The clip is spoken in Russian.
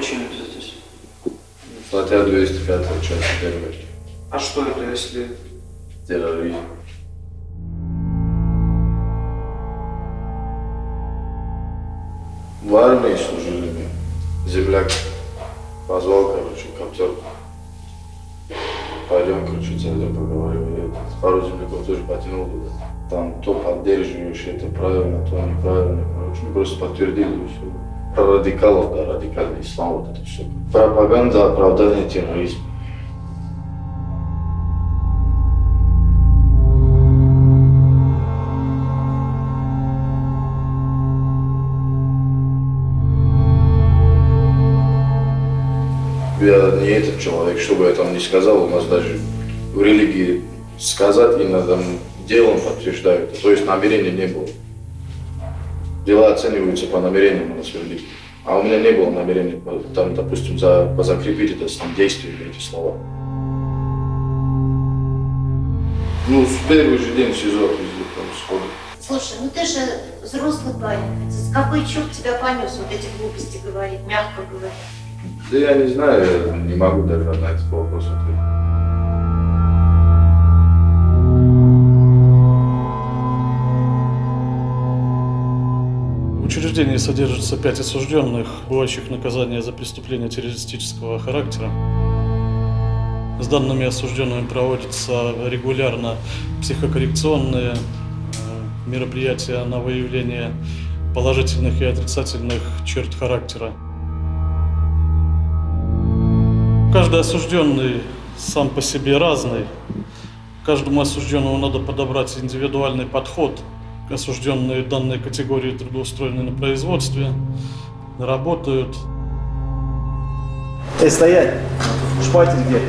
причина ты здесь? Статья 205, часть 1. А что это, если... Терроризм. В армии служили мы. Земляк позвал, короче, коптер. Пойдем, короче, зайдем, поговорим. И пару земляков тоже потянул туда. Там то поддерживаешь, это правильно, то неправильно. Короче, просто подтвердили и все. Радикалов, да, радикальный ислам, вот это все. Пропаганда, оправдание терроризма. Я не этот человек, что бы я там ни сказал, у нас даже в религии сказать и надо делом подтверждают. То есть намерения не было. Дела оцениваются по намерениям у нас в религии. А у меня не было намерения, там, допустим, за, закрепить это там, действие, эти слова. Ну, в первый же день СИЗО отвезли там сходу. Слушай, ну ты же взрослый парень. С какой черт тебя понес вот эти глупости говорить, мягко говоря? Да я не знаю, я не могу даже на этот вопрос ответить. Учреждении содержится пять осужденных, бывающих наказания за преступления террористического характера. С данными осужденными проводятся регулярно психокоррекционные э, мероприятия на выявление положительных и отрицательных черт характера. Каждый осужденный сам по себе разный. Каждому осужденному надо подобрать индивидуальный подход. Осужденные данной категории трудоустроены на производстве, работают. Эй, стоять! Шпатель где?